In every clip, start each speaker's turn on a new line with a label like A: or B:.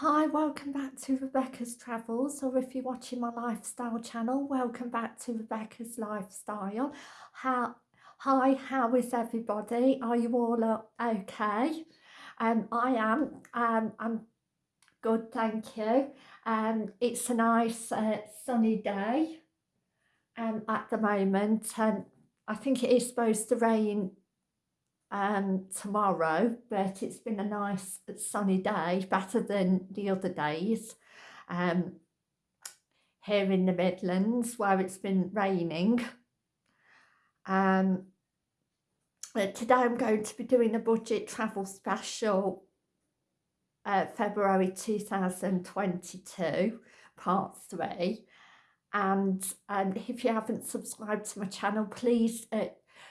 A: Hi, welcome back to Rebecca's Travels, or if you're watching my lifestyle channel, welcome back to Rebecca's Lifestyle. How, hi, how is everybody? Are you all okay? Um, I am. Um, I'm good, thank you. Um, it's a nice uh, sunny day um, at the moment. Um, I think it is supposed to rain um, tomorrow, but it's been a nice sunny day, better than the other days um, here in the Midlands where it's been raining. Um, uh, today I'm going to be doing a budget travel special uh, February 2022 part 3 and um, if you haven't subscribed to my channel please uh,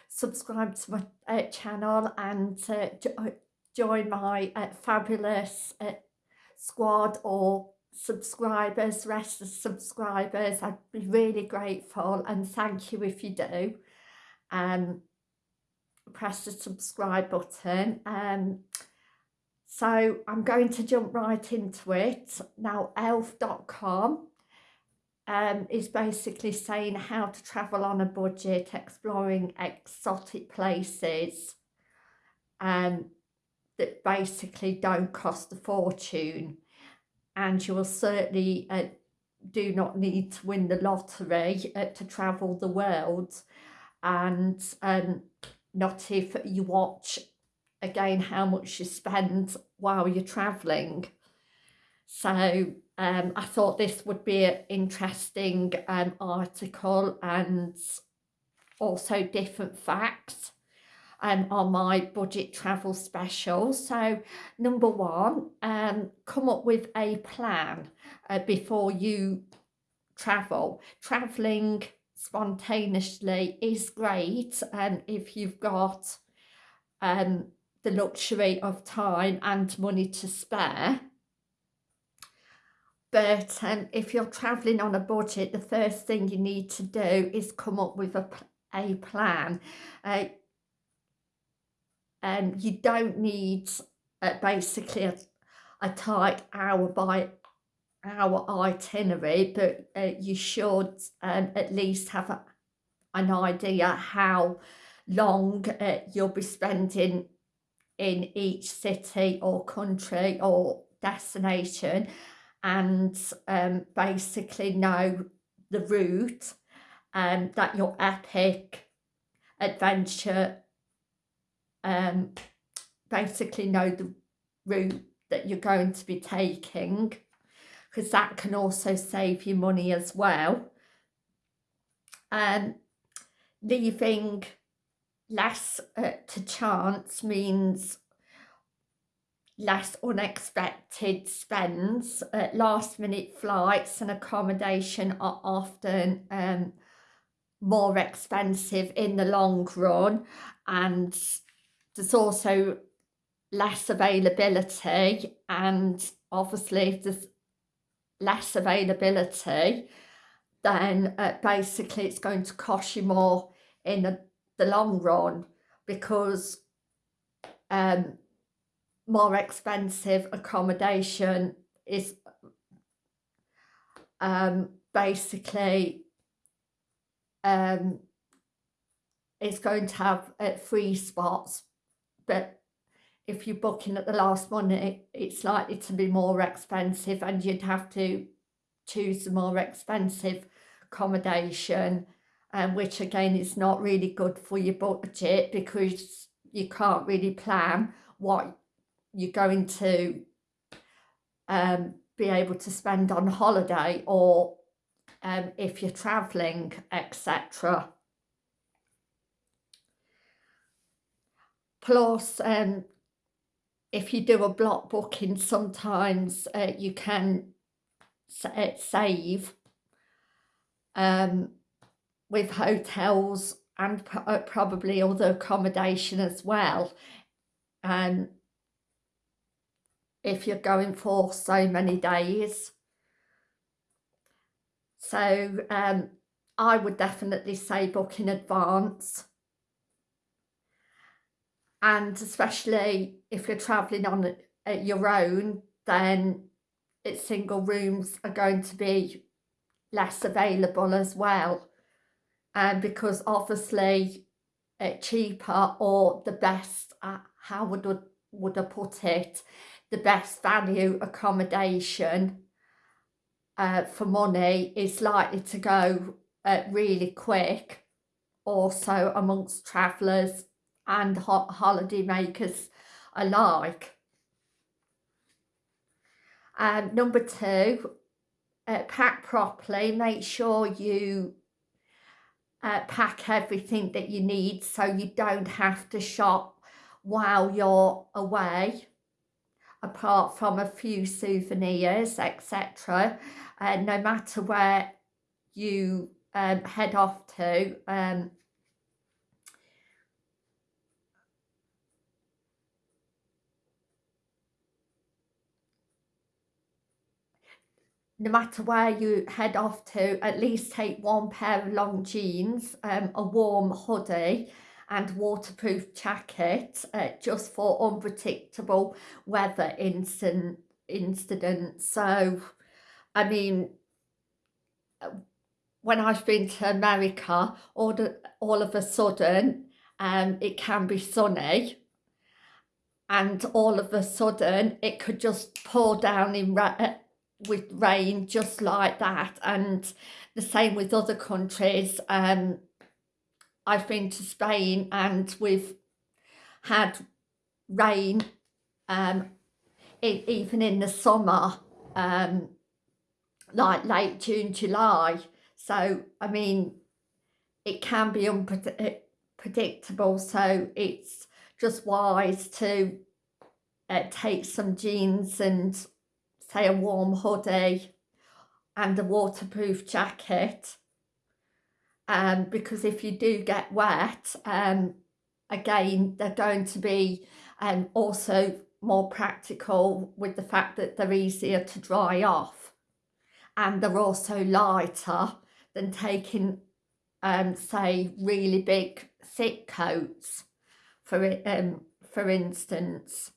A: subscribe to my uh, channel and uh, uh, join my uh, fabulous uh, squad or subscribers, rest of subscribers. I'd be really grateful and thank you if you do. Um, press the subscribe button. Um, so I'm going to jump right into it. Now elf.com um, is basically saying how to travel on a budget, exploring exotic places um, that basically don't cost a fortune. And you will certainly uh, do not need to win the lottery uh, to travel the world. And um, not if you watch again how much you spend while you're travelling. So um, I thought this would be an interesting um, article and also different facts um, on my budget travel special. So number one, um, come up with a plan uh, before you travel. Travelling spontaneously is great and um, if you've got um, the luxury of time and money to spare but um, if you're travelling on a budget, the first thing you need to do is come up with a, a plan. Uh, um, you don't need uh, basically a, a tight hour by hour itinerary, but uh, you should um, at least have a, an idea how long uh, you'll be spending in each city or country or destination and um, basically know the route um, that your epic adventure um, basically know the route that you're going to be taking because that can also save you money as well. Um, leaving less uh, to chance means less unexpected spends. Uh, last minute flights and accommodation are often um, more expensive in the long run and there's also less availability and obviously if there's less availability then uh, basically it's going to cost you more in the, the long run because um, more expensive accommodation is um, basically um, it's going to have uh, free spots but if you're booking at the last minute it's likely to be more expensive and you'd have to choose a more expensive accommodation um, which again is not really good for your budget because you can't really plan what you're going to um, be able to spend on holiday or um, if you're travelling, etc. Plus, um, if you do a block booking, sometimes uh, you can uh, save um, with hotels and uh, probably other accommodation as well. Um, if you're going for so many days. So um, I would definitely say book in advance. And especially if you're travelling on your own, then its single rooms are going to be less available as well and um, because obviously uh, cheaper or the best uh, how would would I put it the best value accommodation uh, for money is likely to go uh, really quick also amongst travellers and ho holiday makers alike. Um, number two, uh, pack properly. Make sure you uh, pack everything that you need so you don't have to shop while you're away apart from a few souvenirs etc and no matter where you um, head off to um, no matter where you head off to, at least take one pair of long jeans, um, a warm hoodie and waterproof jacket uh, just for unpredictable weather instant incidents. So, I mean, when I've been to America, all, the, all of a sudden um, it can be sunny and all of a sudden it could just pour down in with rain just like that and the same with other countries um I've been to Spain and we've had rain um even in the summer um like late June July. So I mean it can be unpredictable so it's just wise to uh, take some jeans and say a warm hoodie and a waterproof jacket um, because if you do get wet um, again they're going to be um, also more practical with the fact that they're easier to dry off. And they're also lighter than taking um, say really big thick coats for um, for instance.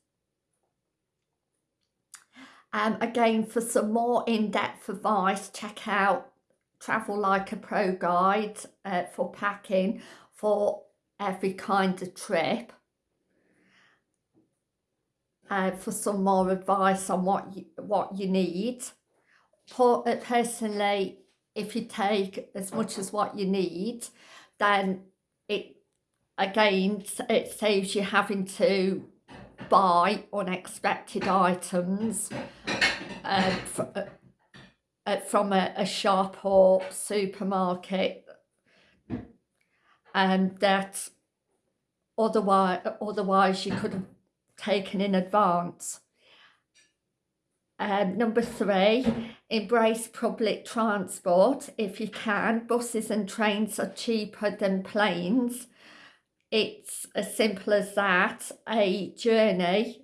A: Um, again, for some more in-depth advice, check out Travel Like a Pro Guide uh, for packing for every kind of trip. Uh, for some more advice on what you, what you need. Uh, personally, if you take as much as what you need, then it again it saves you having to buy unexpected items uh, fr uh, from a, a, shop or supermarket and that otherwise otherwise you could have taken in advance. Um, number three, embrace public transport if you can. Buses and trains are cheaper than planes it's as simple as that. A journey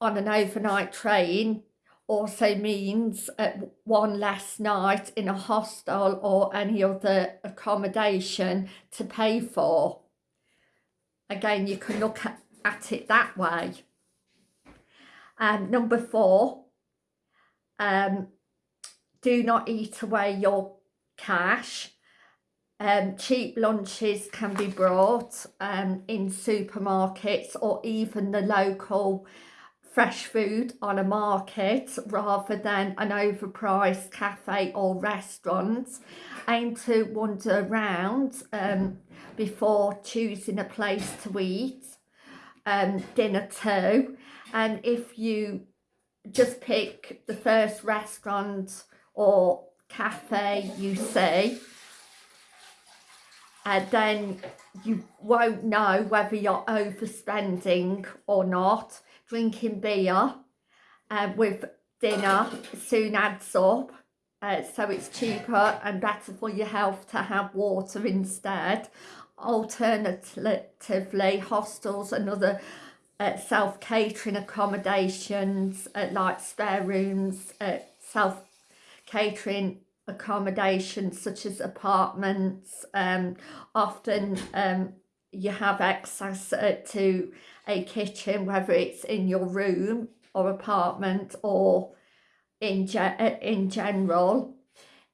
A: on an overnight train also means uh, one less night in a hostel or any other accommodation to pay for. Again, you can look at, at it that way. And number four, um, do not eat away your cash um, cheap lunches can be brought um, in supermarkets or even the local fresh food on a market rather than an overpriced cafe or restaurant. Aim to wander around um, before choosing a place to eat. Um, dinner too. And if you just pick the first restaurant or cafe you see, then you won't know whether you're overspending or not. Drinking beer uh, with dinner soon adds up. Uh, so it's cheaper and better for your health to have water instead. Alternatively, hostels and other uh, self-catering accommodations uh, like spare rooms, uh, self-catering accommodations such as apartments um, often um, you have access uh, to a kitchen whether it's in your room or apartment or in, ge uh, in general.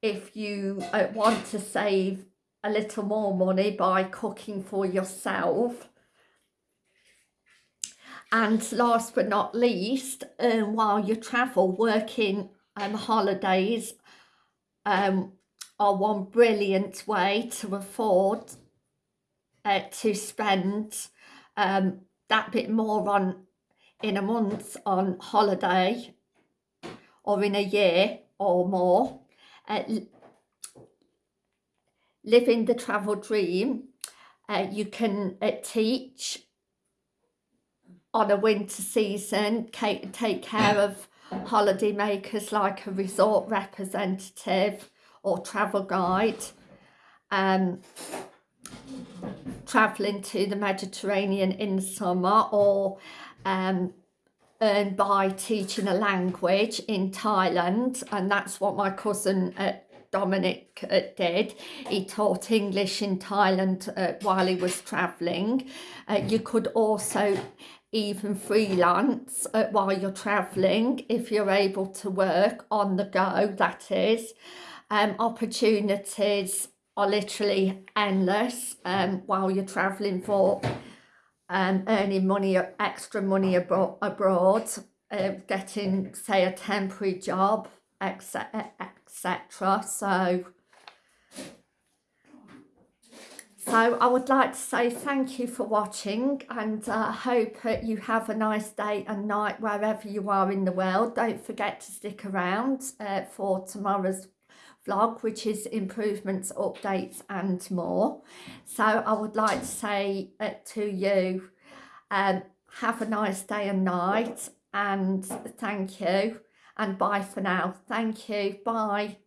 A: If you uh, want to save a little more money by cooking for yourself. And last but not least um, while you travel working um, holidays um, are one brilliant way to afford uh, to spend um, that bit more on in a month on holiday or in a year or more. Uh, living the travel dream uh, you can uh, teach on a winter season take care of holiday makers like a resort representative or travel guide um, travelling to the Mediterranean in summer or um, earn by teaching a language in Thailand and that's what my cousin uh, Dominic uh, did. He taught English in Thailand uh, while he was travelling. Uh, you could also even freelance uh, while you're travelling if you're able to work on the go that is. Um, opportunities are literally endless um, while you're travelling for um, earning money extra money abro abroad uh, getting say a temporary job etc etc so So I would like to say thank you for watching and I uh, hope you have a nice day and night wherever you are in the world. Don't forget to stick around uh, for tomorrow's vlog which is improvements, updates and more. So I would like to say uh, to you um, have a nice day and night and thank you and bye for now. Thank you. Bye.